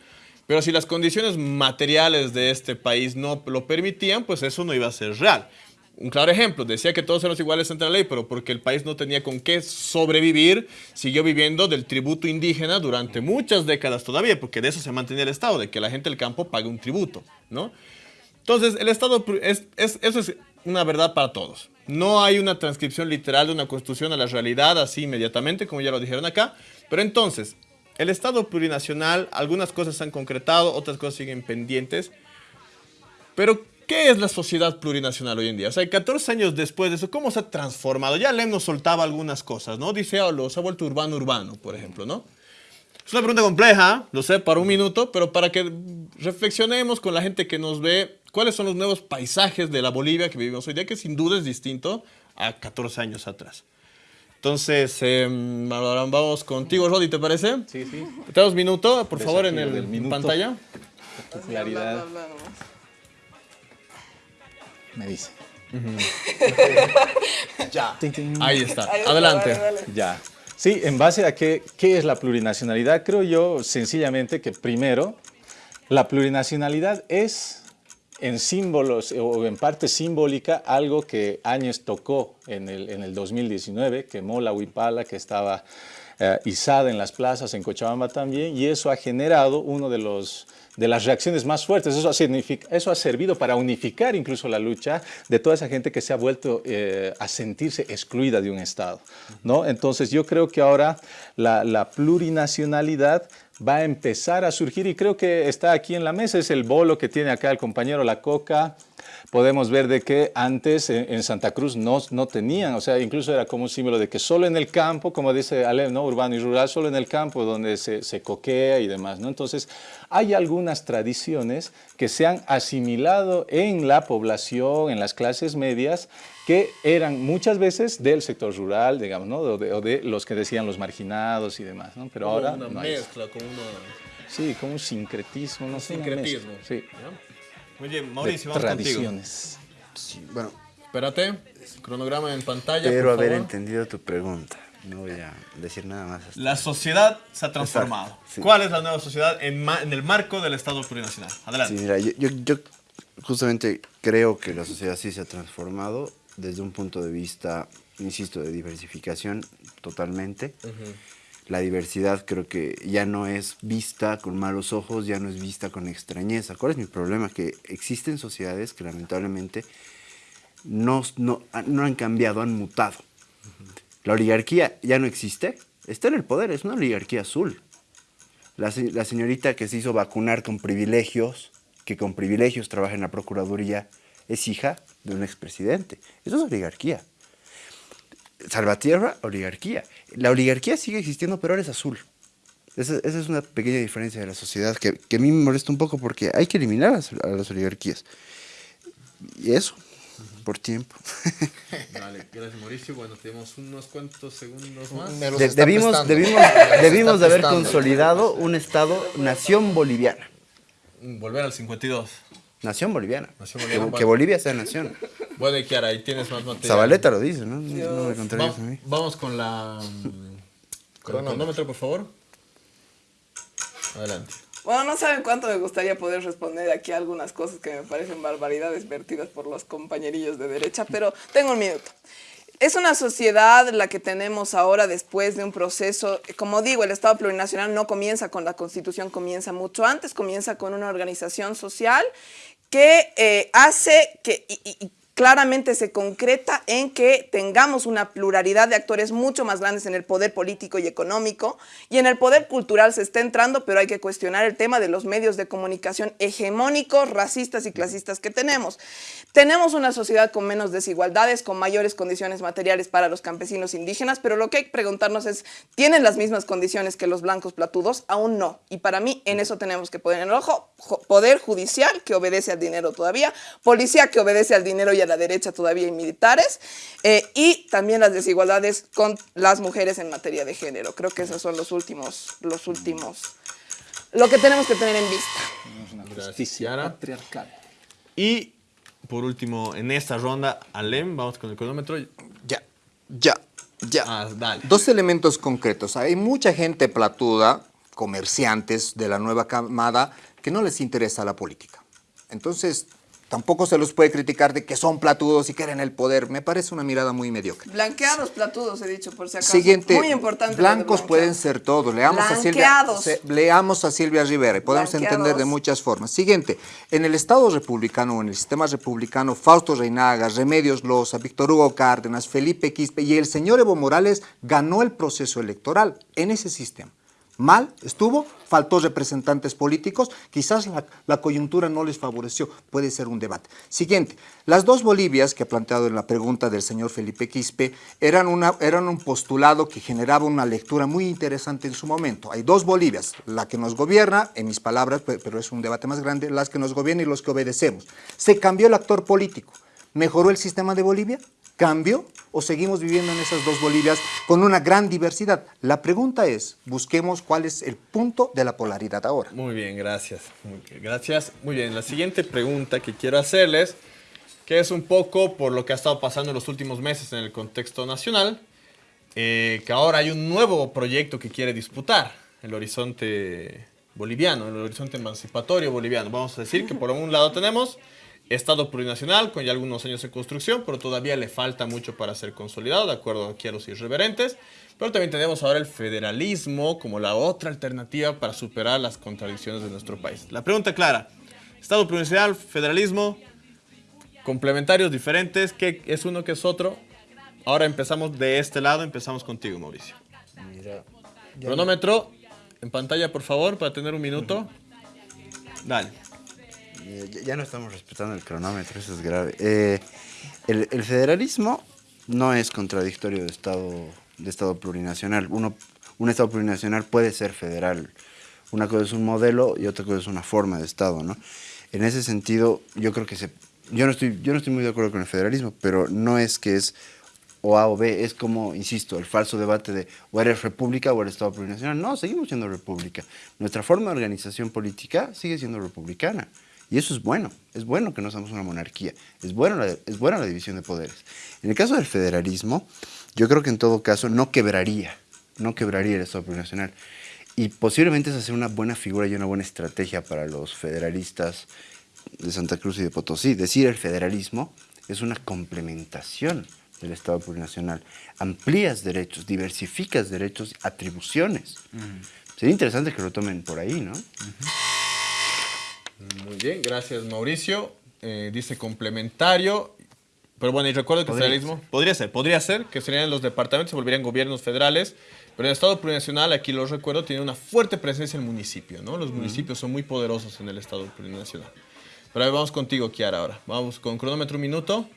Pero si las condiciones materiales de este país no lo permitían, pues eso no iba a ser real. Un claro ejemplo, decía que todos éramos iguales ante la ley, pero porque el país no tenía con qué sobrevivir, siguió viviendo del tributo indígena durante muchas décadas todavía, porque de eso se mantenía el Estado, de que la gente del campo pague un tributo, ¿no? Entonces, el Estado, es, eso es una verdad para todos. No hay una transcripción literal de una constitución a la realidad así inmediatamente, como ya lo dijeron acá, pero entonces, el Estado plurinacional, algunas cosas se han concretado, otras cosas siguen pendientes. Pero, ¿qué es la sociedad plurinacional hoy en día? O sea, 14 años después de eso, ¿cómo se ha transformado? Ya Lem nos soltaba algunas cosas, ¿no? Dice, oh, se ha vuelto urbano-urbano, por ejemplo, ¿no? Es una pregunta compleja, lo sé, para un minuto, pero para que reflexionemos con la gente que nos ve, cuáles son los nuevos paisajes de la Bolivia que vivimos hoy día, que sin duda es distinto a 14 años atrás. Entonces, em, vamos contigo, Rodi, ¿te parece? Sí, sí. Te dos minutos, por favor, en el minuto. pantalla. Claridad. Me dice. ya. Ahí está. Adelante. Ya. Sí, en base a qué, qué es la plurinacionalidad, creo yo sencillamente que primero, la plurinacionalidad es en símbolos o en parte simbólica algo que Áñez tocó en el, en el 2019, quemó la huipala que estaba eh, izada en las plazas, en Cochabamba también, y eso ha generado uno de los de las reacciones más fuertes. Eso ha, servido para unificar incluso la lucha de toda esa gente que se ha vuelto eh, a sentirse excluida de un Estado. ¿no? Entonces yo creo que ahora la, la plurinacionalidad va a empezar a surgir y creo que está aquí en la mesa, es el bolo que tiene acá el compañero La Coca, podemos ver de que antes en, Santa Cruz no, no tenían, o sea, incluso era como un símbolo de que solo en el campo, como dice Ale, ¿no? urbano y rural, solo en el campo donde se, se coquea y demás. ¿no? Entonces, hay algunas tradiciones que se han asimilado en la población, en las clases medias, que eran muchas veces del sector rural, digamos, ¿no? o, de, los que decían los marginados y demás. ¿no? Pero ahora una mezcla, como una... Sí, como un sincretismo. No un sincretismo. Sí. Oye, Mauricio, vamos Tradiciones. Sí, bueno. Espérate, cronograma en pantalla, Espero haber entendido tu pregunta. No voy a decir nada más. La sociedad se ha transformado. ¿Cuál es la nueva sociedad en, en, el marco del Estado plurinacional? Adelante. Sí, mira, yo, yo, justamente creo que la sociedad sí se ha transformado desde un punto de vista, insisto, de diversificación totalmente. Uh la diversidad creo que ya no es vista con malos ojos, ya no es vista con extrañeza. ¿Cuál es mi problema? Que existen sociedades que lamentablemente no, no, han cambiado, han mutado. La oligarquía ya no existe, está en el poder, es una oligarquía azul. La, la señorita que se hizo vacunar con privilegios, que con privilegios trabaja en la Procuraduría, es hija de un expresidente. Eso es oligarquía. Salvatierra, oligarquía. La oligarquía sigue existiendo, pero ahora es azul. Esa, es una pequeña diferencia de la sociedad que, a mí me molesta un poco porque hay que eliminar a, las oligarquías. Y eso, por tiempo. Vale, gracias Mauricio. Bueno, tenemos unos cuantos segundos más. debimos, debimos de haber consolidado un Estado nación boliviana. Volver al 52. Nación boliviana. que, Bolivia sea nación. Bueno, y Kiara, ahí tienes más material. Zabaleta lo dice, ¿no? No me contrarías a mí. Vamos con la... Con el cronómetro, por favor. Adelante. Bueno, no saben cuánto me gustaría poder responder aquí algunas cosas que me parecen barbaridades vertidas por los compañerillos de derecha, pero tengo un minuto. Es una sociedad la que tenemos ahora después de un proceso, como digo, el Estado plurinacional no comienza con la Constitución, comienza mucho antes, comienza con una organización social que eh, hace que, claramente se concreta en que tengamos una pluralidad de actores mucho más grandes en el poder político y económico y en el poder cultural se está entrando, pero hay que cuestionar el tema de los medios de comunicación hegemónicos, racistas y clasistas que tenemos. Tenemos una sociedad con menos desigualdades, con mayores condiciones materiales para los campesinos indígenas, pero lo que hay que preguntarnos es, ¿tienen las mismas condiciones que los blancos platudos? Aún no. Y para mí en eso tenemos que poner el ojo, poder judicial que obedece al dinero todavía, policía que obedece al dinero y a la derecha todavía hay militares, eh, y también las desigualdades con las mujeres en materia de género. Creo que esos son los últimos, los últimos, lo que tenemos que tener en vista. Justicia patriarcal. Y por último, en esta ronda, Alem, vamos con el cronómetro. Ya, ya, ya. Ah, dale. Dos elementos concretos. Hay mucha gente platuda, comerciantes de la nueva camada, que no les interesa la política. Entonces, Tampoco se los puede criticar de que son platudos y quieren el poder. Me parece una mirada muy mediocre. Blanqueados platudos, he dicho, por si acaso. Siguiente. Muy importante. Blancos pueden ser todos. Leamos a, Silvia, leamos a Silvia Rivera y podemos entender de muchas formas. Siguiente. En el Estado republicano o en el sistema republicano, Fausto Reinaga, Remedios Loza, Víctor Hugo Cárdenas, Felipe Quispe y el señor Evo Morales ganó el proceso electoral en ese sistema mal estuvo, faltó representantes políticos, quizás la, coyuntura no les favoreció, puede ser un debate. Siguiente, las dos Bolivias que ha planteado en la pregunta del señor Felipe Quispe eran, eran un postulado que generaba una lectura muy interesante en su momento. Hay dos Bolivias, la que nos gobierna, en mis palabras, pero es un debate más grande, las que nos gobiernan y los que obedecemos. Se cambió el actor político. ¿Mejoró el sistema de Bolivia? ¿Cambio o seguimos viviendo en esas dos Bolivias con una gran diversidad? La pregunta es, busquemos cuál es el punto de la polaridad ahora. Muy bien, gracias. Muy gracias. Muy bien, la siguiente pregunta que quiero hacerles, que es un poco por lo que ha estado pasando en los últimos meses en el contexto nacional, eh, que ahora hay un nuevo proyecto que quiere disputar el horizonte boliviano, el horizonte emancipatorio boliviano. Vamos a decir que por un lado tenemos Estado plurinacional con ya algunos años de construcción, pero todavía le falta mucho para ser consolidado, de acuerdo aquí a los irreverentes. Pero también tenemos ahora el federalismo como la otra alternativa para superar las contradicciones de nuestro país. La pregunta clara, Estado plurinacional, federalismo, complementarios diferentes, ¿qué es uno, qué es otro? Ahora empezamos de este lado, empezamos contigo, Mauricio. Mira, Cronómetro en pantalla, por favor, para tener un minuto. Dale. Eh, ya no estamos respetando el cronómetro, eso es grave. Eh, el, federalismo no es contradictorio de Estado, de estado plurinacional. Uno, un Estado plurinacional puede ser federal. Una cosa es un modelo y otra cosa es una forma de Estado, ¿no? En ese sentido, yo creo que se... Yo no, estoy, yo no estoy muy de acuerdo con el federalismo, pero no es que es o A o B, es como, insisto, el falso debate de o eres república o eres Estado plurinacional. No, seguimos siendo república. Nuestra forma de organización política sigue siendo republicana. Y eso es bueno, es bueno que no seamos una monarquía, es, bueno la, es buena la división de poderes. En el caso del federalismo, yo creo que en todo caso no quebraría, no quebraría el Estado plurinacional. Y posiblemente es hacer una buena figura y una buena estrategia para los federalistas de Santa Cruz y de Potosí. Decir el federalismo es una complementación del Estado plurinacional. Amplías derechos, diversificas derechos, atribuciones. Sería interesante que lo tomen por ahí, ¿no? Muy bien, gracias Mauricio. Eh, dice complementario. Pero bueno, y recuerdo que el federalismo podría ser, podría ser que serían los departamentos, se volverían gobiernos federales, pero en el Estado plurinacional, aquí lo recuerdo, tiene una fuerte presencia el municipio, ¿no? Los municipios son muy poderosos en el Estado plurinacional. Pero ahí vamos contigo, Kiara, ahora. Vamos con cronómetro un minuto.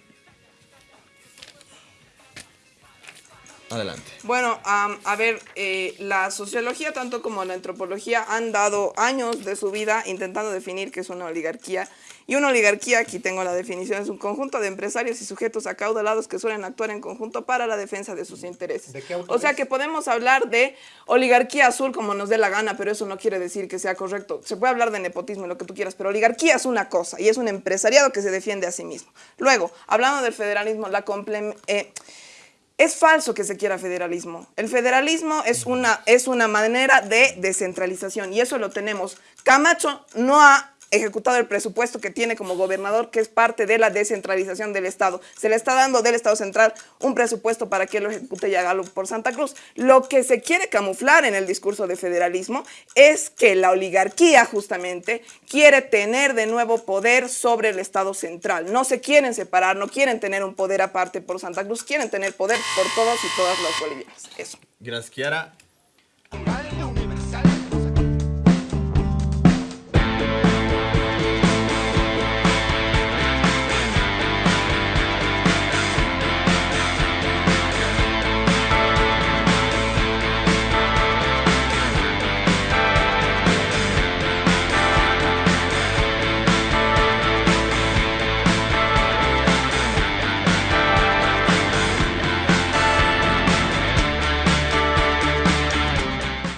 Adelante. Bueno, a ver, eh, la sociología tanto como la antropología han dado años de su vida intentando definir qué es una oligarquía. Y una oligarquía, aquí tengo la definición, es un conjunto de empresarios y sujetos acaudalados que suelen actuar en conjunto para la defensa de sus intereses. o sea que podemos hablar de oligarquía azul como nos dé la gana, pero eso no quiere decir que sea correcto. Se puede hablar de nepotismo y lo que tú quieras, pero oligarquía es una cosa y es un empresariado que se defiende a sí mismo. Luego, hablando del federalismo, la eh, es falso que se quiera federalismo. El federalismo es una, es una manera de descentralización y eso lo tenemos. Camacho no ha ejecutado el presupuesto que tiene como gobernador, que es parte de la descentralización del Estado. Se le está dando del Estado central un presupuesto para que lo ejecute y por Santa Cruz. Lo que se quiere camuflar en el discurso de federalismo es que la oligarquía justamente quiere tener de nuevo poder sobre el Estado central. No se quieren separar, no quieren tener un poder aparte por Santa Cruz, quieren tener poder por todos y todas las bolivianas. Eso. Gracias, Kiara.